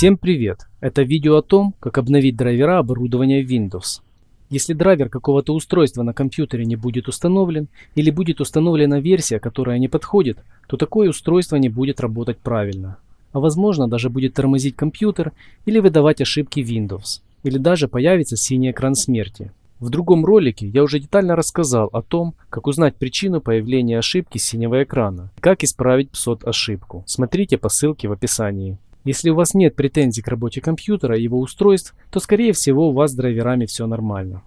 Всем привет! Это видео о том, как обновить драйвера оборудования Windows. Если драйвер какого-то устройства на компьютере не будет установлен или будет установлена версия, которая не подходит, то такое устройство не будет работать правильно. А возможно даже будет тормозить компьютер или выдавать ошибки Windows. Или даже появится синий экран смерти. В другом ролике я уже детально рассказал о том, как узнать причину появления ошибки синего экрана и как исправить PSOT ошибку. Смотрите по ссылке в описании. Если у вас нет претензий к работе компьютера и его устройств, то скорее всего у вас с драйверами все нормально.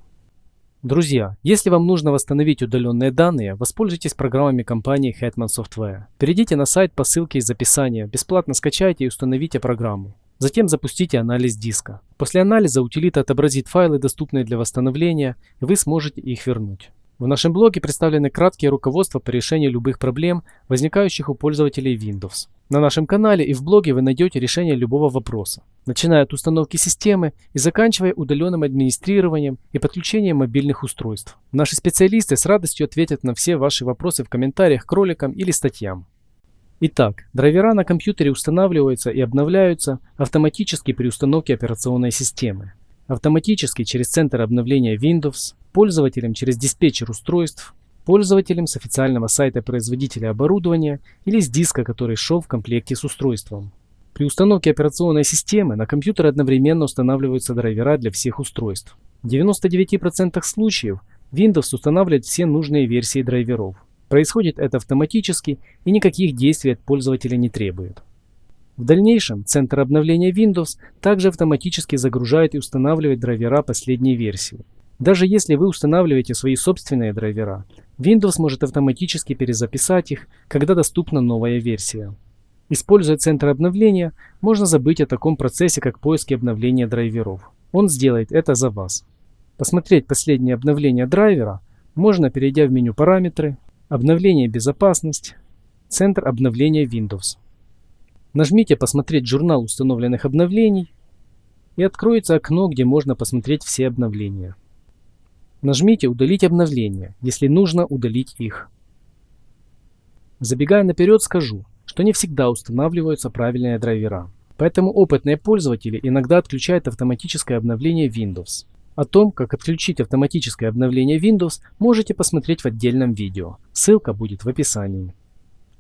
Друзья, если вам нужно восстановить удаленные данные, воспользуйтесь программами компании Hetman Software. Перейдите на сайт по ссылке из описания, бесплатно скачайте и установите программу. Затем запустите анализ диска. После анализа утилита отобразит файлы, доступные для восстановления, и вы сможете их вернуть. В нашем блоге представлены краткие руководства по решению любых проблем, возникающих у пользователей Windows. На нашем канале и в блоге вы найдете решение любого вопроса, начиная от установки системы и заканчивая удаленным администрированием и подключением мобильных устройств. Наши специалисты с радостью ответят на все ваши вопросы в комментариях к роликам или статьям. Итак, драйвера на компьютере устанавливаются и обновляются автоматически при установке операционной системы. Автоматически через центр обновления Windows, пользователям через диспетчер устройств, пользователям с официального сайта производителя оборудования или с диска, который шел в комплекте с устройством. При установке операционной системы на компьютер одновременно устанавливаются драйвера для всех устройств. В 99% случаев Windows устанавливает все нужные версии драйверов. Происходит это автоматически и никаких действий от пользователя не требует. В дальнейшем центр обновления Windows также автоматически загружает и устанавливает драйвера последней версии. Даже если вы устанавливаете свои собственные драйвера, Windows может автоматически перезаписать их, когда доступна новая версия. Используя центр обновления, можно забыть о таком процессе, как поиск и обновление драйверов. Он сделает это за вас. Посмотреть последнее обновление драйвера можно, перейдя в меню «Параметры», «Обновление безопасность», «Центр обновления Windows». Нажмите «Посмотреть журнал установленных обновлений» и откроется окно, где можно посмотреть все обновления. Нажмите «Удалить обновления», если нужно удалить их. Забегая наперед, скажу, что не всегда устанавливаются правильные драйвера. Поэтому опытные пользователи иногда отключают автоматическое обновление Windows. О том, как отключить автоматическое обновление Windows, можете посмотреть в отдельном видео. Ссылка будет в описании.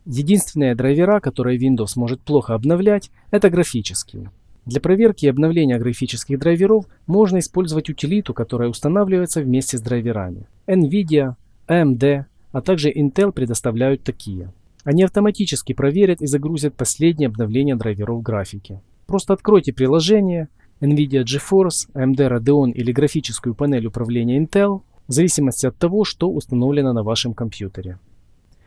Единственные драйвера, которые Windows может плохо обновлять, это графические. Для проверки и обновления графических драйверов можно использовать утилиту, которая устанавливается вместе с драйверами. NVIDIA, AMD, а также Intel предоставляют такие. Они автоматически проверят и загрузят последнее обновление драйверов графики. Просто откройте приложение NVIDIA GeForce, AMD Radeon или графическую панель управления Intel, в зависимости от того, что установлено на вашем компьютере.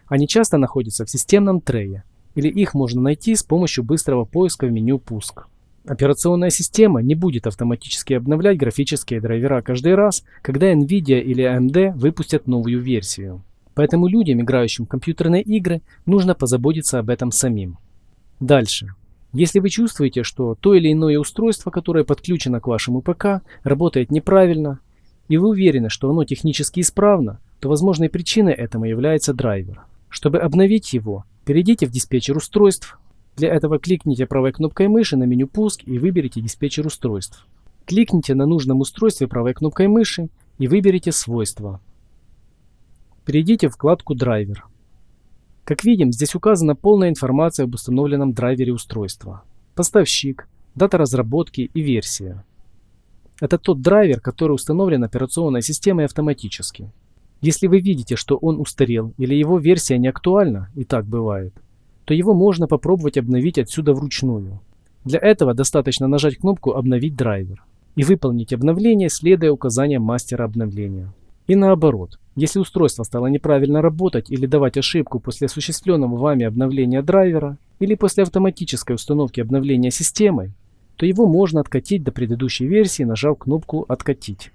Они часто находятся в системном трее, или их можно найти с помощью быстрого поиска в меню «Пуск». Операционная система не будет автоматически обновлять графические драйвера каждый раз, когда NVIDIA или AMD выпустят новую версию. Поэтому людям, играющим в компьютерные игры, нужно позаботиться об этом самим. Дальше. Если вы чувствуете, что то или иное устройство, которое подключено к вашему ПК, работает неправильно, и вы уверены, что оно технически исправно, то возможной причиной этому является драйвер. Чтобы обновить его, перейдите в диспетчер устройств, для этого кликните правой кнопкой мыши на меню «Пуск» и выберите диспетчер устройств. Кликните на нужном устройстве правой кнопкой мыши и выберите «Свойства». Перейдите в вкладку «Драйвер». Как видим, здесь указана полная информация об установленном драйвере устройства. Поставщик, дата разработки и версия. Это тот драйвер, который установлен операционной системой автоматически. Если вы видите, что он устарел или его версия не актуальна, и так бывает, то его можно попробовать обновить отсюда вручную. Для этого достаточно нажать кнопку «Обновить драйвер» и выполнить обновление, следуя указаниям мастера обновления. И наоборот, если устройство стало неправильно работать или давать ошибку после осуществленного вами обновления драйвера или после автоматической установки обновления системой, то его можно откатить до предыдущей версии, нажав кнопку «Откатить».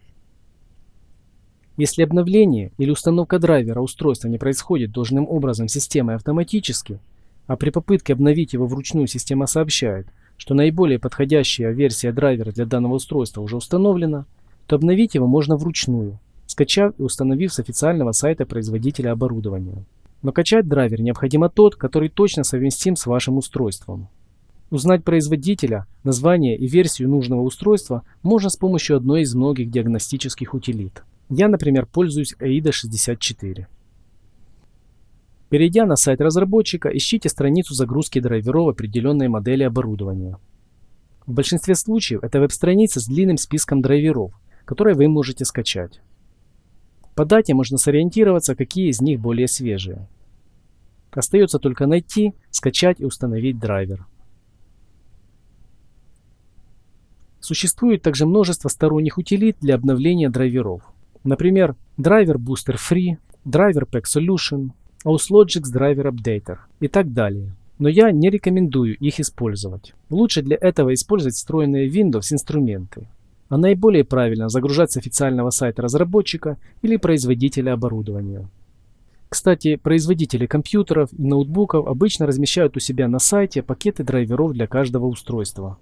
Если обновление или установка драйвера устройства не происходит должным образом системой автоматически, а при попытке обновить его вручную система сообщает, что наиболее подходящая версия драйвера для данного устройства уже установлена, то обновить его можно вручную, скачав и установив с официального сайта производителя оборудования. Но качать драйвер необходимо тот, который точно совместим с вашим устройством. Узнать производителя, название и версию нужного устройства можно с помощью одной из многих диагностических утилит. Я, например, пользуюсь AIDA 64. Перейдя на сайт разработчика, ищите страницу загрузки драйверов определенной модели оборудования. В большинстве случаев это веб-страница с длинным списком драйверов, которые вы можете скачать. По дате можно сориентироваться, какие из них более свежие. Остается только найти, скачать и установить драйвер. Существует также множество сторонних утилит для обновления драйверов. Например, драйвер Booster Free, драйвер Pack Solution, Auslogix Driver Updater и так далее. Но я не рекомендую их использовать. Лучше для этого использовать встроенные Windows инструменты. А наиболее правильно загружать с официального сайта разработчика или производителя оборудования. Кстати, производители компьютеров и ноутбуков обычно размещают у себя на сайте пакеты драйверов для каждого устройства.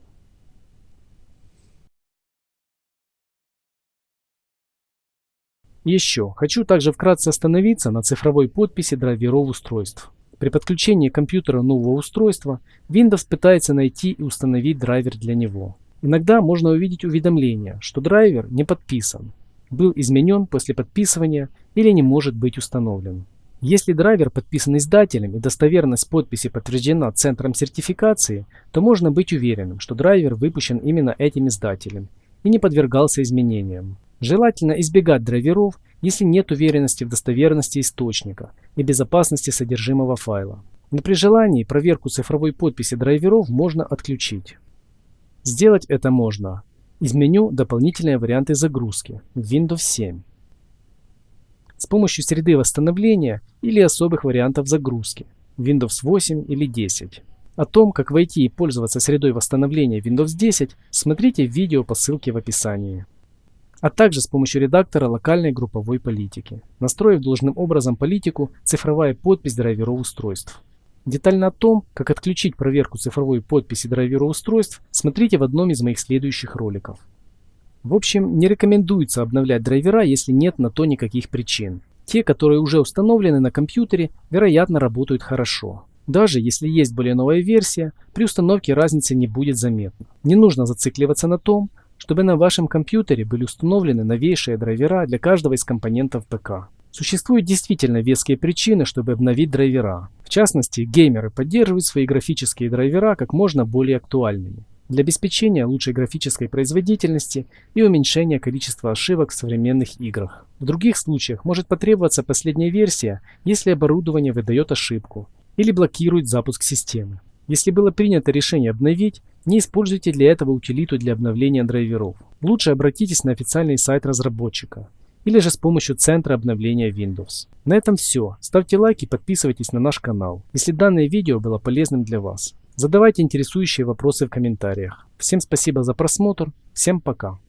Еще хочу также вкратце остановиться на цифровой подписи драйверов устройств. При подключении компьютера нового устройства Windows пытается найти и установить драйвер для него. Иногда можно увидеть уведомление, что драйвер не подписан, был изменен после подписывания или не может быть установлен. Если драйвер подписан издателем и достоверность подписи подтверждена центром сертификации, то можно быть уверенным, что драйвер выпущен именно этим издателем и не подвергался изменениям. Желательно избегать драйверов, если нет уверенности в достоверности источника и безопасности содержимого файла. Но при желании проверку цифровой подписи драйверов можно отключить. Сделать это можно из меню «Дополнительные варианты загрузки» в Windows 7 с помощью среды восстановления или особых вариантов загрузки Windows 8 или 10. О том, как войти и пользоваться средой восстановления Windows 10, смотрите видео по ссылке в описании а также с помощью редактора локальной групповой политики, настроив должным образом политику «Цифровая подпись драйверов устройств». Детально о том, как отключить проверку цифровой подписи драйверов устройств, смотрите в одном из моих следующих роликов. В общем, не рекомендуется обновлять драйвера, если нет на то никаких причин. Те, которые уже установлены на компьютере, вероятно работают хорошо. Даже если есть более новая версия, при установке разницы не будет заметно. Не нужно зацикливаться на том, чтобы на вашем компьютере были установлены новейшие драйвера для каждого из компонентов ПК. Существуют действительно веские причины, чтобы обновить драйвера. В частности, геймеры поддерживают свои графические драйвера как можно более актуальными для обеспечения лучшей графической производительности и уменьшения количества ошибок в современных играх. В других случаях может потребоваться последняя версия, если оборудование выдает ошибку или блокирует запуск системы. Если было принято решение обновить, не используйте для этого утилиту для обновления драйверов. Лучше обратитесь на официальный сайт разработчика или же с помощью центра обновления Windows. На этом все. Ставьте лайк и подписывайтесь на наш канал, если данное видео было полезным для вас. Задавайте интересующие вопросы в комментариях. Всем спасибо за просмотр. Всем пока.